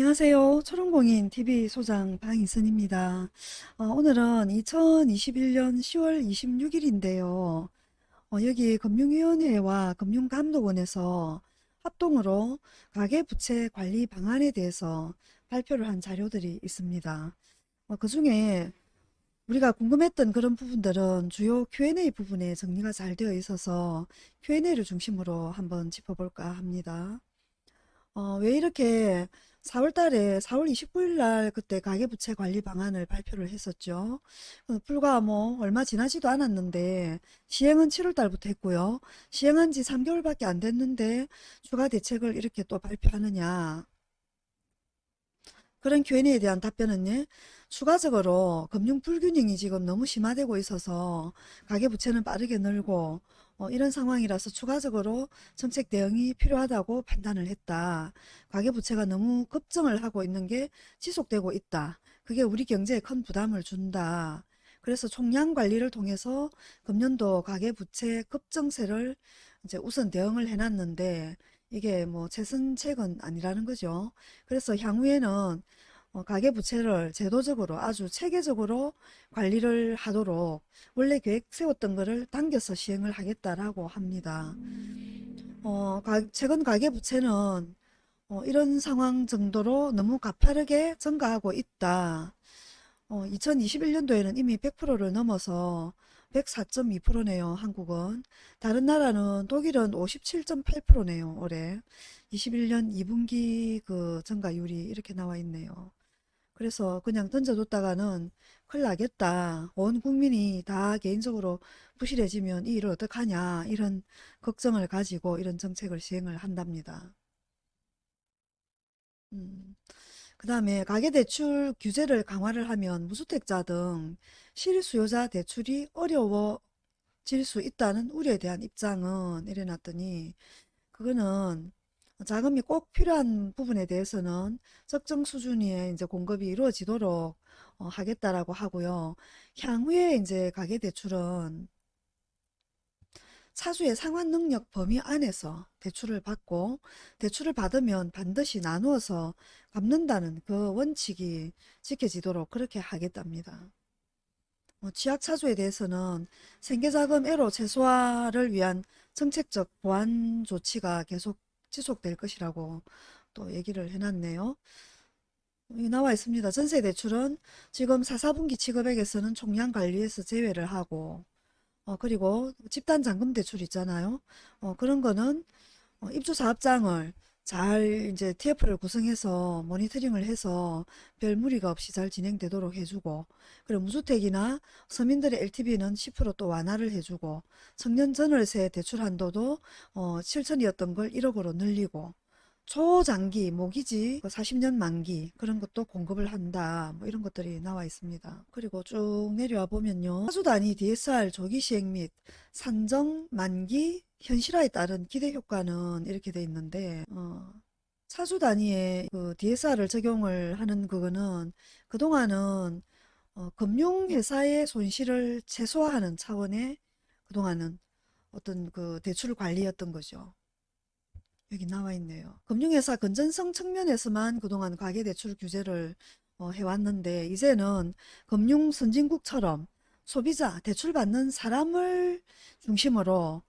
안녕하세요. 초롱공인 TV 소장 방희선입니다. 어, 오늘은 2021년 10월 26일인데요. 어, 여기 금융위원회와 금융감독원에서 합동으로 가계부채 관리 방안에 대해서 발표를 한 자료들이 있습니다. 어, 그 중에 우리가 궁금했던 그런 부분들은 주요 Q&A 부분에 정리가 잘 되어 있어서 Q&A를 중심으로 한번 짚어볼까 합니다. 어, 왜 이렇게 4월 달에 4월 29일 날 그때 가계부채 관리 방안을 발표를 했었죠. 어, 불과 뭐 얼마 지나지도 않았는데 시행은 7월 달부터 했고요. 시행한 지 3개월밖에 안 됐는데 추가 대책을 이렇게 또 발표하느냐. 그런 Q&A에 대한 답변은 추가적으로 금융 불균형이 지금 너무 심화되고 있어서 가계부채는 빠르게 늘고 어, 이런 상황이라서 추가적으로 정책 대응이 필요하다고 판단을 했다. 가계부채가 너무 급증을 하고 있는 게 지속되고 있다. 그게 우리 경제에 큰 부담을 준다. 그래서 총량 관리를 통해서 금년도 가계부채 급증세를 이제 우선 대응을 해놨는데 이게 뭐 최선책은 아니라는 거죠. 그래서 향후에는 어, 가계부채를 제도적으로 아주 체계적으로 관리를 하도록 원래 계획 세웠던 거를 당겨서 시행을 하겠다라고 합니다. 어, 가, 최근 가계부채는 어, 이런 상황 정도로 너무 가파르게 증가하고 있다. 어, 2021년도에는 이미 100%를 넘어서 104.2%네요. 한국은. 다른 나라는 독일은 57.8%네요. 올해. 21년 2분기 그 증가율이 이렇게 나와 있네요. 그래서 그냥 던져뒀다가는 큰일 나겠다. 온 국민이 다 개인적으로 부실해지면 이 일을 어떡하냐 이런 걱정을 가지고 이런 정책을 시행을 한답니다. 음. 그 다음에 가계대출 규제를 강화를 하면 무주택자 등 실수요자 대출이 어려워질 수 있다는 우려에 대한 입장은 이래놨더니 그거는 자금이 꼭 필요한 부분에 대해서는 적정 수준의 이제 공급이 이루어지도록 어, 하겠다라고 하고요. 향후에 이제 가계대출은 차주의 상환 능력 범위 안에서 대출을 받고 대출을 받으면 반드시 나누어서 갚는다는 그 원칙이 지켜지도록 그렇게 하겠답니다. 뭐 취약차주에 대해서는 생계자금 애로 최소화를 위한 정책적 보완 조치가 계속 지속될 것이라고 또 얘기를 해놨네요. 나와 있습니다. 전세대출은 지금 4, 4분기 취급액에서는 총량 관리에서 제외를 하고 어, 그리고 집단 잔금 대출 있잖아요. 어, 그런 거는 어, 입주 사업장을 잘 이제 TF를 구성해서 모니터링을 해서 별 무리가 없이 잘 진행되도록 해주고 그리고 무주택이나 서민들의 LTV는 10%또 완화를 해주고 청년 전월세 대출 한도도 어, 7천이었던 걸 1억으로 늘리고 초장기 모기지 40년 그 만기 그런 것도 공급을 한다 뭐 이런 것들이 나와 있습니다 그리고 쭉 내려와 보면요 사주 단위 DSR 조기 시행 및 산정 만기 현실화에 따른 기대 효과는 이렇게 돼 있는데 어, 사주 단위의 그 DSR을 적용을 하는 그거는 그동안은 어, 금융회사의 손실을 최소화하는 차원의 그동안은 어떤 그 대출 관리였던 거죠. 여기 나와 있네요. 금융회사 건전성 측면에서만 그동안 가계대출 규제를 어, 해왔는데 이제는 금융 선진국처럼 소비자, 대출받는 사람을 중심으로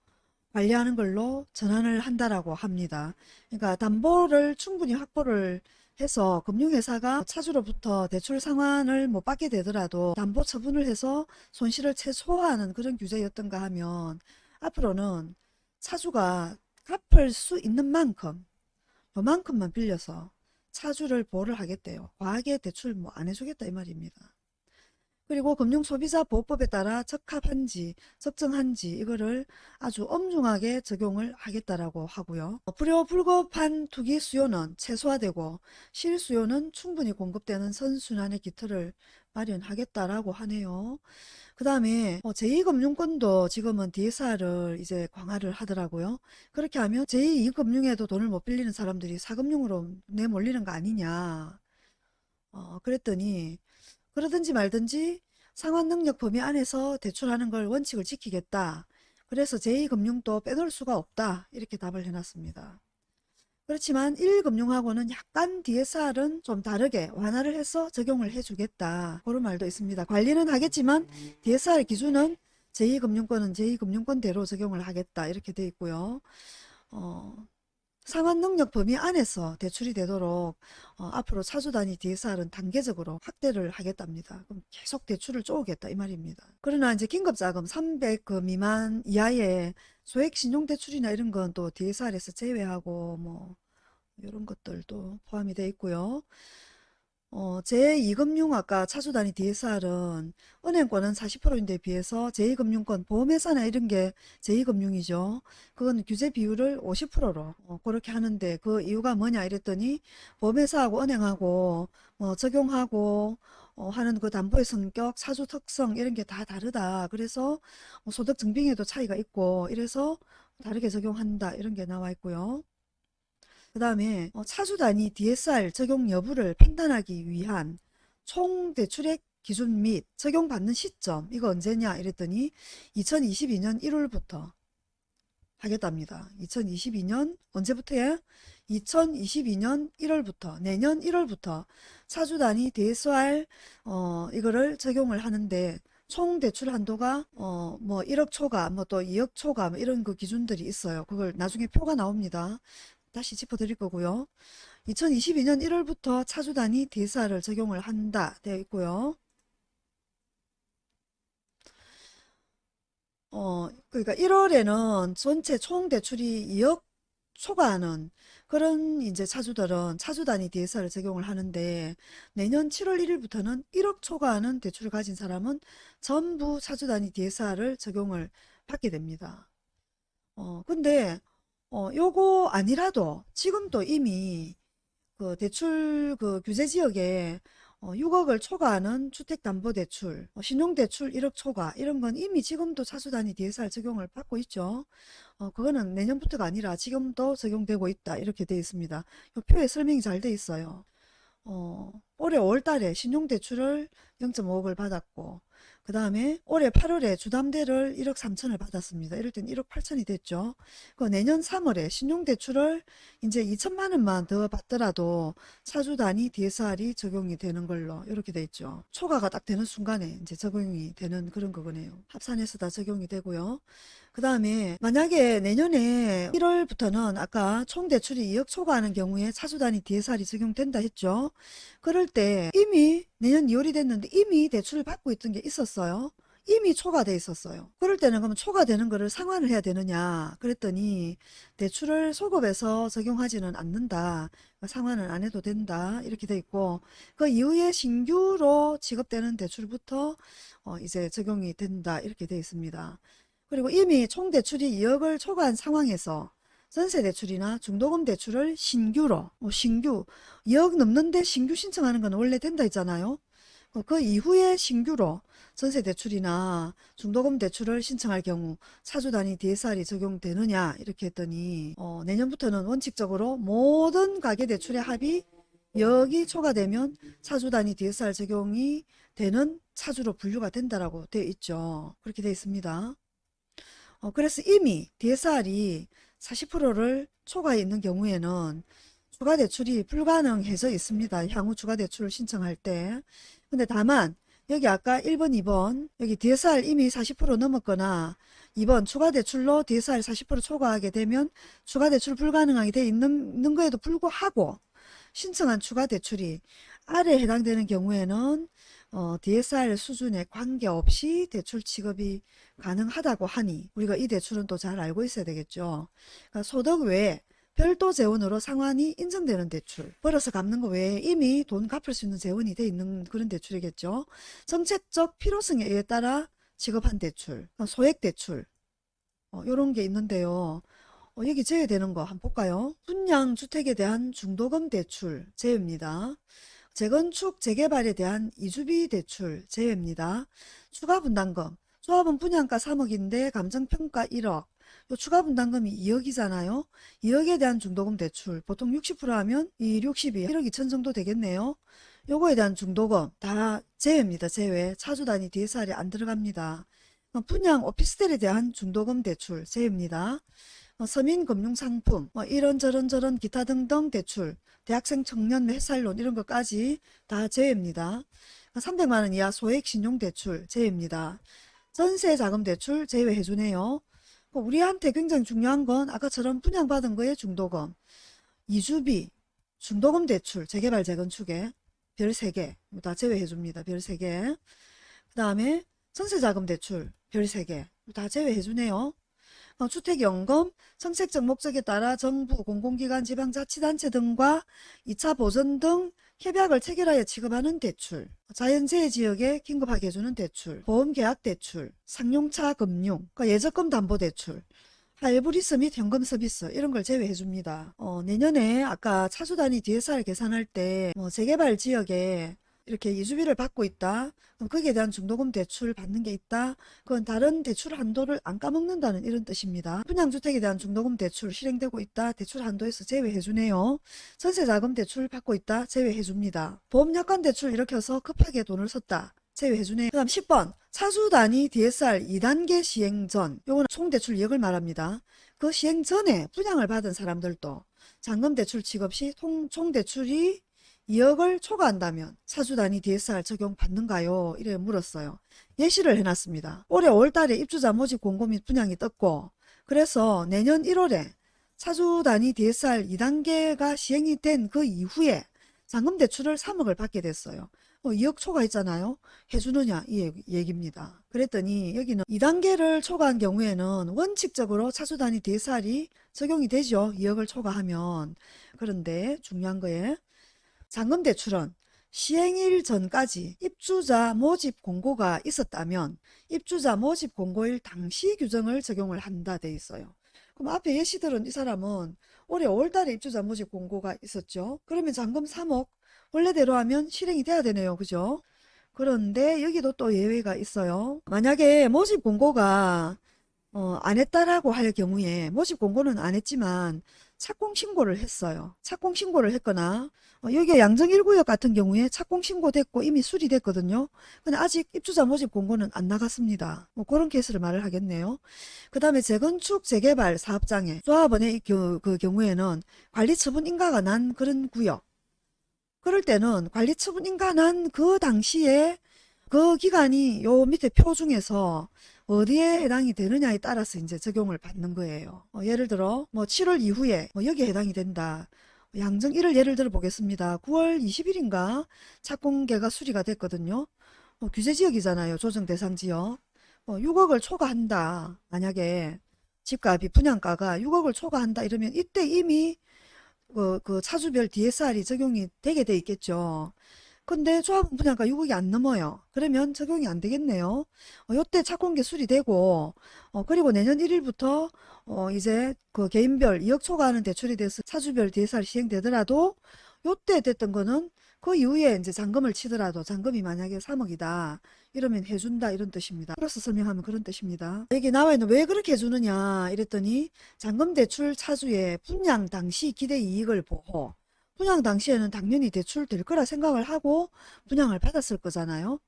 관리하는 걸로 전환을 한다라고 합니다. 그러니까 담보를 충분히 확보를 해서 금융회사가 차주로부터 대출 상환을 못 받게 되더라도 담보 처분을 해서 손실을 최소화하는 그런 규제였던가 하면 앞으로는 차주가 갚을 수 있는 만큼 요만큼만 빌려서 차주를 보호를 하겠대요. 과하게 대출 뭐 안 해주겠다 이 말입니다. 그리고 금융소비자보호법에 따라 적합한지 적정한지 이거를 아주 엄중하게 적용을 하겠다라고 하고요. 불효불급한 투기 수요는 최소화되고 실수요는 충분히 공급되는 선순환의 기틀을 마련하겠다라고 하네요. 그 다음에 어, 제2금융권도 지금은 DSR을 이제 강화를 하더라고요. 그렇게 하면 제2금융에도 돈을 못 빌리는 사람들이 사금융으로 내몰리는 거 아니냐. 어, 그랬더니 그러든지 말든지 상환 능력 범위 안에서 대출하는 걸 원칙을 지키겠다. 그래서 제2금융도 빼놓을 수가 없다. 이렇게 답을 해놨습니다. 그렇지만 1금융하고는 약간 DSR은 좀 다르게 완화를 해서 적용을 해주겠다. 그런 말도 있습니다. 관리는 하겠지만 DSR 기준은 제2금융권은 제2금융권대로 적용을 하겠다. 이렇게 돼 있고요. 어, 상환 능력 범위 안에서 대출이 되도록 어, 앞으로 차주 단위 DSR은 단계적으로 확대를 하겠답니다. 그럼 계속 대출을 쪼개겠다 이 말입니다. 그러나 이제 긴급 자금 300그 미만 이하의 소액 신용대출이나 이런 건 또 DSR에서 제외하고 뭐 이런 것들도 포함이 되어 있고요. 어, 제2금융 아까 차주단위 DSR은 은행권은 40%인데 비해서 제2금융권 보험회사나 이런 게 제2금융이죠. 그건 규제 비율을 50%로 어, 그렇게 하는데 그 이유가 뭐냐 이랬더니 보험회사하고 은행하고 뭐 적용하고 어, 하는 그 담보의 성격, 사주 특성 이런 게 다 다르다. 그래서 뭐 소득 증빙에도 차이가 있고 이래서 다르게 적용한다 이런 게 나와 있고요. 그 다음에 어, 차주 단위 DSR 적용 여부를 판단하기 위한 총 대출액 기준 및 적용받는 시점 이거 언제냐 이랬더니 2022년 1월부터 하겠답니다. 2022년 언제부터야? 2022년 1월부터 내년 1월부터 차주 단위 DSR 어, 이거를 적용을 하는데 총 대출 한도가 어 뭐 1억 초과 뭐 또 2억 초과 뭐 이런 그 기준들이 있어요. 그걸 나중에 표가 나옵니다. 다시 짚어드릴 거고요. 2022년 1월부터 차주 단위 DSR을 적용을 한다 되어 있고요. 어, 그러니까 1월에는 전체 총 대출이 2억 초과하는 그런 이제 차주들은 차주 단위 DSR을 적용을 하는데 내년 7월 1일부터는 1억 초과하는 대출을 가진 사람은 전부 차주 단위 DSR을 적용을 받게 됩니다. 어, 근데 어, 요거 아니라도 지금도 이미 그 대출 그 규제 지역에 어, 6억을 초과하는 주택담보대출, 어, 신용대출 1억 초과 이런 건 이미 지금도 차수단위 DSR 적용을 받고 있죠. 어, 그거는 내년부터가 아니라 지금도 적용되고 있다 이렇게 되어 있습니다. 이 표에 설명이 잘 되어 있어요. 어, 올해 5월달에 신용대출을 0.5억을 받았고 그 다음에 올해 8월에 주담대를 1억 3천을 받았습니다. 이럴 땐 1억 8천이 됐죠. 그 내년 3월에 신용대출을 이제 2천만 원만 더 받더라도 차주 단위 DSR이 적용이 되는 걸로 이렇게 돼 있죠. 초과가 딱 되는 순간에 이제 적용이 되는 그런 거네요. 합산해서 다 적용이 되고요. 그 다음에 만약에 내년에 1월부터는 아까 총 대출이 2억 초과하는 경우에 차주 단위 DSR이 적용된다 했죠. 그럴 때 이미 내년 2월이 됐는데 이미 대출을 받고 있던 게 있었어요. 이미 초과돼 있었어요. 그럴 때는 그러면 초과되는 거를 상환을 해야 되느냐 그랬더니 대출을 소급해서 적용하지는 않는다. 상환은 안 해도 된다. 이렇게 돼 있고 그 이후에 신규로 지급되는 대출부터 어 이제 적용이 된다. 이렇게 돼 있습니다. 그리고 이미 총 대출이 2억을 초과한 상황에서 전세 대출이나 중도금 대출을 신규로 뭐 신규 2억 넘는데 신규 신청하는 건 원래 된다 했잖아요. 어, 그 이후에 신규로 전세 대출이나 중도금 대출을 신청할 경우 사주 단위 DSR이 적용되느냐 이렇게 했더니 어, 내년부터는 원칙적으로 모든 가계 대출의 합이 여기 초과되면 차주 단위 DSR 적용이 되는 차주로 분류가 된다라고 되어 있죠. 그렇게 되어 있습니다. 어, 그래서 이미 DSR이 40%를 초과해 있는 경우에는 추가 대출이 불가능해져 있습니다. 향후 추가 대출을 신청할 때. 근데 다만 여기 아까 1번, 2번 여기 DSR 이미 40% 넘었거나 2번 추가 대출로 DSR 40% 초과하게 되면 추가 대출 불가능하게 돼 있는, 있는 거에도 불구하고 신청한 추가 대출이 아래에 해당되는 경우에는 어, DSR 수준에 관계없이 대출 취급이 가능하다고 하니 우리가 이 대출은 또 잘 알고 있어야 되겠죠. 그러니까 소득 외에 별도 재원으로 상환이 인정되는 대출 벌어서 갚는 거 외에 이미 돈 갚을 수 있는 재원이 돼 있는 그런 대출이겠죠. 정책적 필요성에 따라 지급한 대출 그러니까 소액 대출 어, 이런 게 있는데요. 어, 여기 제외되는 거 한번 볼까요? 분양 주택에 대한 중도금 대출 제외입니다. 재건축 재개발에 대한 이주비 대출 제외입니다. 추가 분담금 조합은 분양가 3억인데 감정평가 1억 요 추가 분담금이 2억이잖아요. 2억에 대한 중도금 대출 보통 60% 하면 이 60이 1억 2천 정도 되겠네요. 요거에 대한 중도금 다 제외입니다. 제외 차주 단위 DSR이 안 들어갑니다. 분양 오피스텔에 대한 중도금 대출 제외입니다. 어, 서민금융상품, 뭐 이런저런 저런 기타 등등 대출, 대학생 청년 햇살론 이런 것까지 다 제외입니다. 300만 원 이하 소액 신용대출 제외입니다. 전세자금대출 제외해주네요. 그 우리한테 굉장히 중요한 건 아까처럼 분양받은 거에 중도금, 이주비, 중도금 대출, 재개발 재건축에 별 3개 다 제외해줍니다. 별 3개. 그 다음에 전세자금 대출 별 3개 다 제외해주네요. 어, 주택연금, 정책적 목적에 따라 정부, 공공기관, 지방자치단체 등과 2차 보전 등 협약을 체결하여 지급하는 대출, 자연재해 지역에 긴급하게 해주는 대출, 보험계약 대출, 상용차 금융, 그러니까 예적금 담보 대출, 할부리스 및 현금 서비스 이런 걸 제외해 줍니다. 어, 내년에 아까 차수 단위 DSR 계산할 때 뭐 재개발 지역에 이렇게 이주비를 받고 있다. 거기에 대한 중도금 대출 받는 게 있다. 그건 다른 대출 한도를 안 까먹는다는 이런 뜻입니다. 분양주택에 대한 중도금 대출 실행되고 있다. 대출 한도에서 제외해 주네요. 전세자금 대출 받고 있다. 제외해 줍니다. 보험약관 대출 해서 급하게 돈을 썼다. 제외해주네. 그 다음 10번 차수 단위 DSR 2단계 시행 전 요거는 총대출 2억을 말합니다. 그 시행 전에 분양을 받은 사람들도 잔금 대출 취급 시 총대출이 2억을 초과한다면 차주 단위 DSR 적용 받는가요? 이래 물었어요. 예시를 해놨습니다. 올해 5월달에 입주자 모집 공고 및 분양이 떴고 그래서 내년 1월에 차주 단위 DSR 2단계가 시행이 된 그 이후에 잔금 대출을 3억을 받게 됐어요. 어, 2억 초과했잖아요. 해주느냐 이 얘기입니다. 그랬더니 여기는 2단계를 초과한 경우에는 원칙적으로 차수 단위 DSR이 적용이 되죠. 2억을 초과하면. 그런데 중요한 거에 잔금 대출은 시행일 전까지 입주자 모집 공고가 있었다면 입주자 모집 공고일 당시 규정을 적용을 한다 돼 있어요. 그럼 앞에 예시들은 이 사람은 올해 5월달에 입주자 모집 공고가 있었죠. 그러면 잔금 3억 원래대로 하면 실행이 돼야 되네요. 그죠? 그런데 여기도 또 예외가 있어요. 만약에 모집 공고가 어, 안 했다라고 할 경우에 모집 공고는 안 했지만 착공 신고를 했어요. 착공 신고를 했거나 어, 여기 양정 1구역 같은 경우에 착공 신고됐고 이미 수리됐거든요. 근데 아직 입주자 모집 공고는 안 나갔습니다. 뭐 그런 케이스를 말을 하겠네요. 그 다음에 재건축 재개발 사업장에 조합원의 그, 그 경우에는 관리 처분 인가가 난 그런 구역 그럴 때는 관리 처분 인가 난 그 당시에 그 기간이 요 밑에 표 중에서 어디에 해당이 되느냐에 따라서 이제 적용을 받는 거예요. 어, 예를 들어 뭐 7월 이후에 뭐 여기에 해당이 된다. 양정 1을 예를 들어 보겠습니다. 9월 20일인가 착공계가 수리가 됐거든요. 어, 규제지역이잖아요. 조정 대상 지역. 어, 6억을 초과한다. 만약에 집값이 분양가가 6억을 초과한다 이러면 이때 이미 그, 그 차주별 DSR이 적용이 되게 돼 있겠죠. 근데 조합은 분양가 6억이 안 넘어요. 그러면 적용이 안 되겠네요. 어, 요때 착공계 수리되고 어, 그리고 내년 1일부터 어, 이제 그 개인별 2억 초과하는 대출이 돼서 차주별 DSR 시행되더라도 요때 됐던 거는 그 이후에 이제 잔금을 치더라도 잔금이 만약에 3억이다. 이러면 해준다 이런 뜻입니다. 플러스 설명하면 그런 뜻입니다. 여기 나와 있는 왜 그렇게 해주느냐 이랬더니 잔금 대출 차주의 분양 당시 기대 이익을 보호 분양 당시에는 당연히 대출될 거라 생각을 하고 분양을 받았을 거잖아요.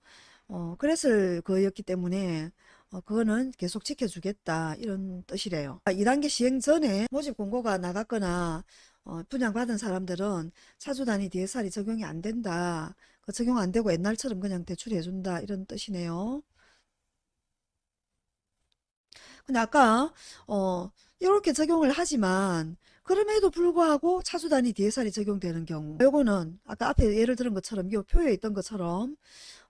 어, 그랬을 거였기 때문에 어, 그거는 계속 지켜주겠다 이런 뜻이래요. 2단계 시행 전에 모집 공고가 나갔거나 어, 분양받은 사람들은 차주 단위 DSR이 적용이 안 된다. 그 적용 안 되고 옛날처럼 그냥 대출해준다 이런 뜻이네요. 근데 아까 어 이렇게 적용을 하지만 그럼에도 불구하고 차주 단위 DSR이 적용되는 경우 요거는 아까 앞에 예를 들은 것처럼 이 표에 있던 것처럼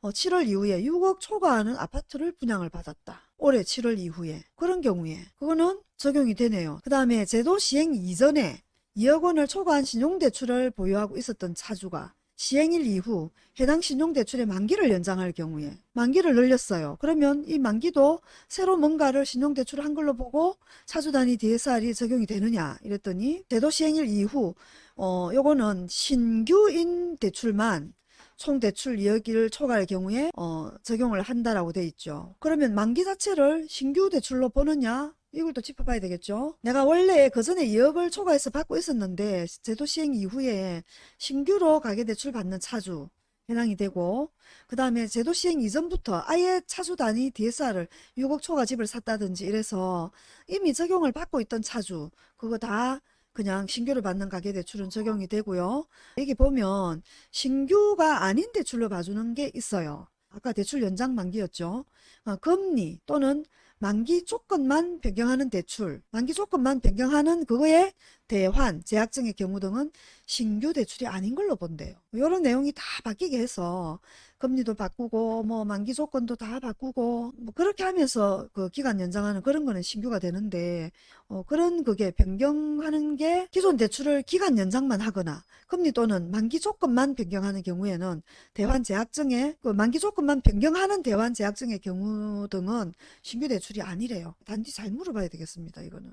어 7월 이후에 6억 초과하는 아파트를 분양을 받았다. 올해 7월 이후에 그런 경우에 그거는 적용이 되네요. 그 다음에 제도 시행 이전에 2억 원을 초과한 신용대출을 보유하고 있었던 차주가 시행일 이후 해당 신용대출의 만기를 연장할 경우에 만기를 늘렸어요. 그러면 이 만기도 새로 뭔가를 신용대출을 한 걸로 보고 차주 단위 DSR이 적용이 되느냐 이랬더니 제도 시행일 이후 어 요거는 신규인 대출만 총 대출 2억을 초과할 경우에 어, 적용을 한다라고 돼 있죠. 그러면 만기 자체를 신규 대출로 보느냐 이걸 또 짚어봐야 되겠죠. 내가 원래 그 전에 2억을 초과해서 받고 있었는데 제도 시행 이후에 신규로 가계대출 받는 차주 해당이 되고 그 다음에 제도 시행 이전부터 아예 차주 단위 DSR을 6억 초과 집을 샀다든지 이래서 이미 적용을 받고 있던 차주 그거 다 그냥 신규를 받는 가계대출은 적용이 되고요. 여기 보면 신규가 아닌 대출로 봐주는 게 있어요. 아까 대출 연장 만기였죠. 어, 금리 또는 만기 조건만 변경하는 대출, 만기 조건만 변경하는 그거에 대환, 제약증의 경우 등은 신규 대출이 아닌 걸로 본대요. 이런 내용이 다 바뀌게 해서 금리도 바꾸고 뭐 만기 조건도 다 바꾸고 뭐 그렇게 하면서 그 기간 연장하는 그런 거는 신규가 되는데 어 그런 그게 변경하는 게 기존 대출을 기간 연장만 하거나 금리 또는 만기 조건만 변경하는 경우에는 대환 제약증의 그 만기 조건만 변경하는 대환 제약증의 경우 등은 신규 대출이 아니래요. 단지 잘 물어봐야 되겠습니다. 이거는.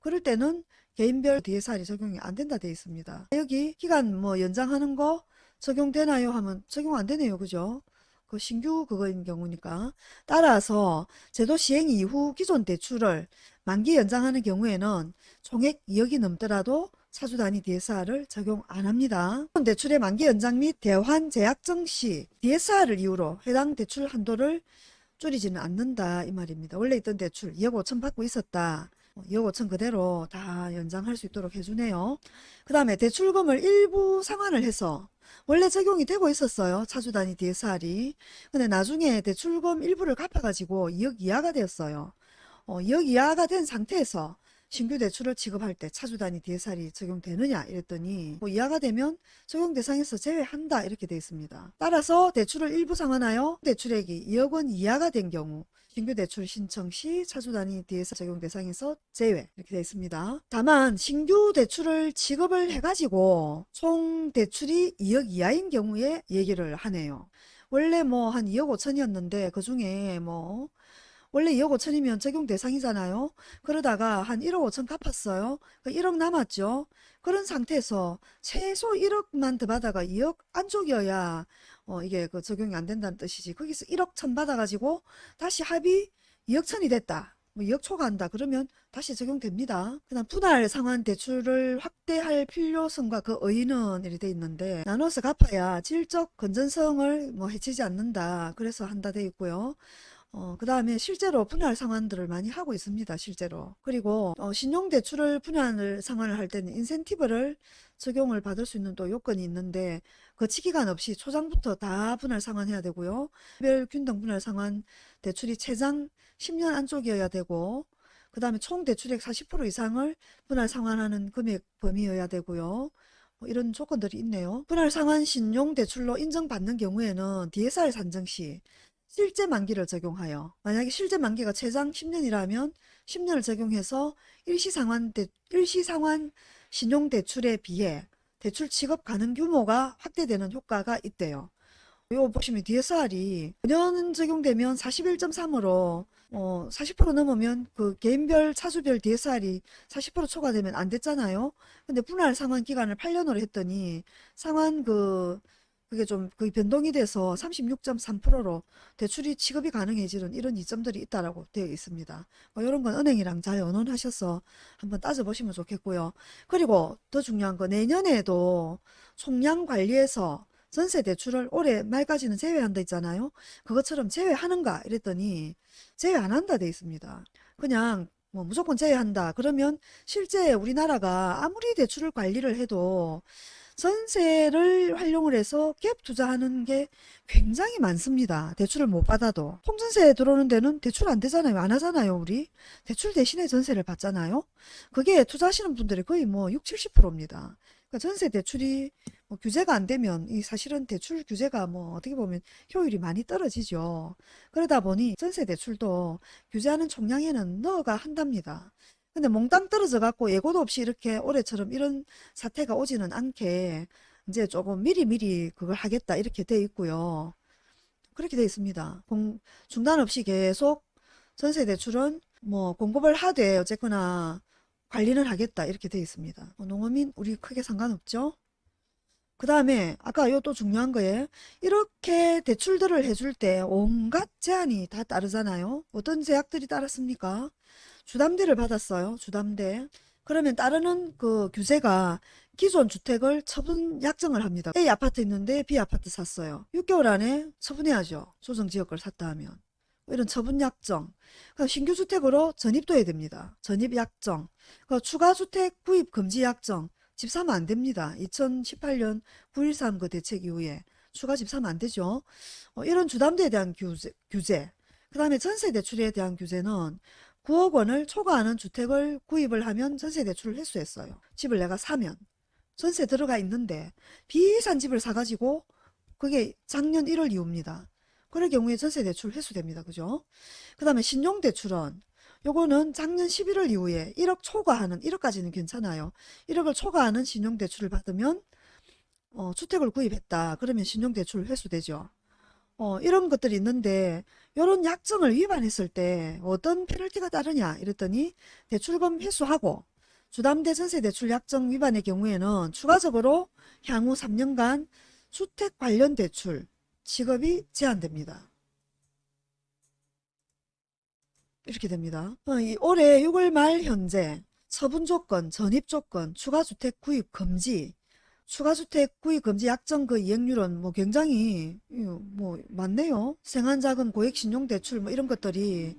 그럴 때는 개인별 DSR이 적용이 안 된다 돼 있습니다. 여기 기간 뭐 연장하는 거 적용되나요 하면 적용 안 되네요. 그죠? 그 신규 그거인 경우니까. 따라서 제도 시행 이후 기존 대출을 만기 연장하는 경우에는 총액 2억이 넘더라도 차주 단위 DSR을 적용 안 합니다. 대출의 만기 연장 및 대환 제약정 시 DSR을 이유로 해당 대출 한도를 줄이지는 않는다 이 말입니다. 원래 있던 대출 2억 5천 받고 있었다. 2억 5천 그대로 다 연장할 수 있도록 해주네요. 그 다음에 대출금을 일부 상환을 해서 원래 적용이 되고 있었어요. 차주 단위 DSR이. 근데 나중에 대출금 일부를 갚아가지고 2억 이하가 되었어요. 어, 2억 이하가 된 상태에서 신규 대출을 취급할 때 차주 단위 DSR이 적용되느냐 이랬더니 뭐 이하가 되면 적용 대상에서 제외한다 이렇게 되어 있습니다. 따라서 대출을 일부 상환하여 대출액이 2억 원 이하가 된 경우 신규 대출 신청 시 차주 단위 DSR 적용 대상에서 제외 이렇게 되어 있습니다. 다만 신규 대출을 취급을 해가지고 총 대출이 2억 이하인 경우에 얘기를 하네요. 원래 뭐 한 2억 5천이었는데 그 중에 뭐 원래 2억 5천이면 적용 대상이잖아요. 그러다가 한 1억 5천 갚았어요. 그 1억 남았죠. 그런 상태에서 최소 1억만 더 받아가 2억 안쪽이어야 어 이게 그 적용이 안 된다는 뜻이지. 거기서 1억 천 받아가지고 다시 합의 2억 천이 됐다. 뭐 2억 초과한다. 그러면 다시 적용됩니다. 그다음 분할 상환 대출을 확대할 필요성과 그 의의는 이렇게 돼 있는데 나눠서 갚아야 질적 건전성을 뭐 해치지 않는다. 그래서 한다 돼 있고요. 어, 그 다음에 실제로 분할 상환들을 많이 하고 있습니다. 실제로. 그리고 어, 신용대출을 분할 상환을 할 때는 인센티브를 적용을 받을 수 있는 또 요건이 있는데 거치기간 없이 초장부터 다 분할 상환해야 되고요. 별 균등 분할 상환 대출이 최장 10년 안쪽이어야 되고 그 다음에 총 대출액 40% 이상을 분할 상환하는 금액 범위여야 되고요. 뭐 이런 조건들이 있네요. 분할 상환 신용 대출로 인정받는 경우에는 DSR 산정 시 실제 만기를 적용하여 만약에 실제 만기가 최장 10년이라면 10년을 적용해서 일시상환, 대, 일시상환 신용대출에 비해 대출 취급 가능 규모가 확대되는 효과가 있대요. 이거 보시면 DSR이 5년 적용되면 41.3으로 어, 40% 넘으면 그 개인별 차주별 DSR이 40% 초과되면 안 됐잖아요. 근데 분할 상환 기간을 8년으로 했더니 상환 그 그게 좀그 변동이 돼서 36.3%로 대출이 취급이 가능해지는 이런 이점들이 있다라고 되어 있습니다. 뭐 이런 건 은행이랑 잘 의논하셔서 한번 따져보시면 좋겠고요. 그리고 더 중요한 거 내년에도 총량 관리에서 전세 대출을 올해 말까지는 제외한다 있잖아요. 그것처럼 제외하는가 이랬더니 제외 안 한다 돼 있습니다. 그냥 뭐 무조건 제외한다. 그러면 실제 우리나라가 아무리 대출을 관리를 해도 전세를 활용을 해서 갭 투자하는 게 굉장히 많습니다. 대출을 못 받아도. 통전세 들어오는 데는 대출 안 되잖아요. 안 하잖아요, 우리. 대출 대신에 전세를 받잖아요. 그게 투자하시는 분들이 거의 뭐 6, 70%입니다. 그러니까 전세 대출이 뭐 규제가 안 되면 이 사실은 대출 규제가 뭐 어떻게 보면 효율이 많이 떨어지죠. 그러다 보니 전세 대출도 규제하는 총량에는 넣어가 한답니다. 근데 몽땅 떨어져 갖고 예고도 없이 이렇게 올해처럼 이런 사태가 오지는 않게 이제 조금 미리미리 그걸 하겠다 이렇게 돼 있고요. 그렇게 돼 있습니다. 공, 중단 없이 계속 전세 대출은 뭐 공급을 하되 어쨌거나 관리는 하겠다 이렇게 돼 있습니다. 뭐 농어민 우리 크게 상관없죠. 그 다음에 아까 요 또 중요한 거에 이렇게 대출들을 해줄 때 온갖 제한이 다 따르잖아요. 어떤 제약들이 따랐습니까? 주담대를 받았어요. 주담대. 그러면 따르는 그 규제가 기존 주택을 처분 약정을 합니다. A 아파트 있는데 B 아파트 샀어요. 6개월 안에 처분해야죠. 조정지역을 샀다 하면. 이런 처분 약정. 그러니까 신규 주택으로 전입도 해야 됩니다. 전입 약정. 그러니까 추가 주택 구입 금지 약정. 집 사면 안 됩니다. 2018년 9.13 그 대책 이후에 추가 집 사면 안 되죠. 어, 이런 주담대에 대한 규제, 규제. 그 다음에 전세 대출에 대한 규제는 9억 원을 초과하는 주택을 구입을 하면 전세 대출을 회수했어요. 집을 내가 사면 전세 들어가 있는데 비싼 집을 사가지고 그게 작년 1월 이후입니다. 그럴 경우에 전세 대출 회수됩니다. 그죠? 그 다음에 신용대출은 요거는 작년 11월 이후에 1억 초과하는 1억까지는 괜찮아요. 1억을 초과하는 신용대출을 받으면 어, 주택을 구입했다. 그러면 신용대출 회수되죠. 어, 이런 것들이 있는데 이런 약정을 위반했을 때 어떤 페널티가 따르냐 이랬더니 대출금 회수하고 주담대 전세 대출 약정 위반의 경우에는 추가적으로 향후 3년간 주택 관련 대출 지급이 제한됩니다. 이렇게 됩니다. 어, 이 올해 6월 말 현재 처분 조건, 전입 조건, 추가 주택 구입 금지, 추가주택 구입 금지 약정 그 이행률은 뭐 굉장히 뭐 많네요. 생활자금, 고액신용대출 뭐 이런 것들이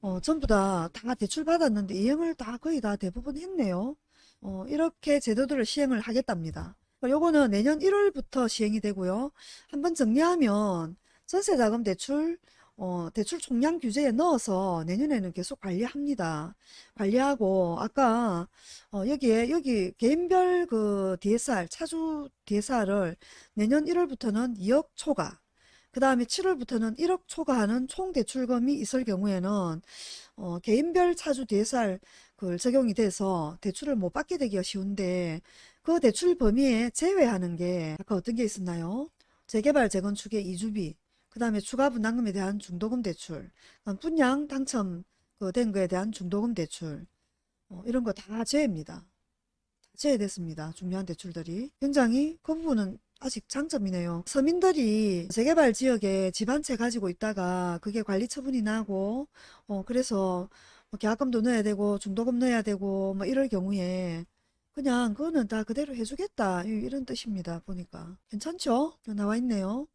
어, 전부 다, 다 대출 받았는데 이행을 다 거의 다 대부분 했네요. 어, 이렇게 제도들을 시행을 하겠답니다. 요거는 내년 1월부터 시행이 되고요. 한번 정리하면 전세자금 대출 어, 대출 총량 규제에 넣어서 내년에는 계속 관리합니다. 관리하고 아까 어, 여기에 여기 개인별 그 DSR 차주 DSR을 내년 1월부터는 2억 초과 그 다음에 7월부터는 1억 초과하는 총 대출금이 있을 경우에는 어, 개인별 차주 DSR 그 적용이 돼서 대출을 못 받게 되기가 쉬운데 그 대출 범위에 제외하는 게 아까 어떤 게 있었나요? 재개발 재건축의 이주비 그 다음에 추가 분담금에 대한 중도금 대출 분양 당첨 그된 거에 대한 중도금 대출 어, 이런 거 다 제외입니다. 제외됐습니다. 중요한 대출들이 굉장히 그 부분은 아직 장점이네요. 서민들이 재개발 지역에 집 한 채 가지고 있다가 그게 관리 처분이 나고 어 그래서 뭐 계약금도 넣어야 되고 중도금 넣어야 되고 뭐 이럴 경우에 그냥 그거는 다 그대로 해주겠다 이- 이런 뜻입니다. 보니까 괜찮죠? 나와 있네요.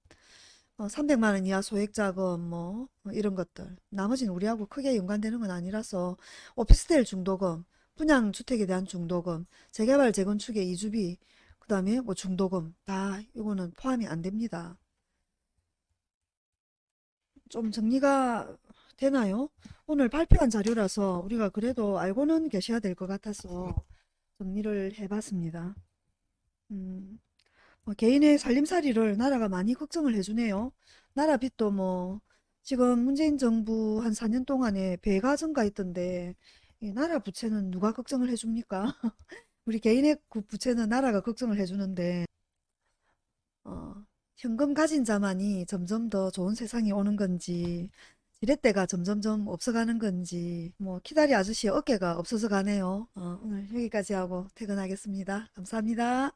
어, 300만 원 이하 소액 자금 뭐 어, 이런 것들 나머지는 우리하고 크게 연관되는 건 아니라서 오피스텔 중도금 분양주택에 대한 중도금 재개발 재건축의 이주비 그 다음에 뭐 중도금 다 이거는 포함이 안 됩니다. 좀 정리가 되나요? 오늘 발표한 자료라서 우리가 그래도 알고는 계셔야 될 것 같아서 정리를 해봤습니다. 음, 뭐 개인의 살림살이를 나라가 많이 걱정을 해주네요. 나라 빚도 뭐 지금 문재인 정부 한 4년 동안에 배가 증가했던데 이 나라 부채는 누가 걱정을 해줍니까? 우리 개인의 그 부채는 나라가 걱정을 해주는데 어, 현금 가진 자만이 점점 더 좋은 세상이 오는 건지 지렛대가 점점점 없어가는 건지 뭐 키다리 아저씨의 어깨가 없어서 가네요. 어, 오늘 여기까지 하고 퇴근하겠습니다. 감사합니다.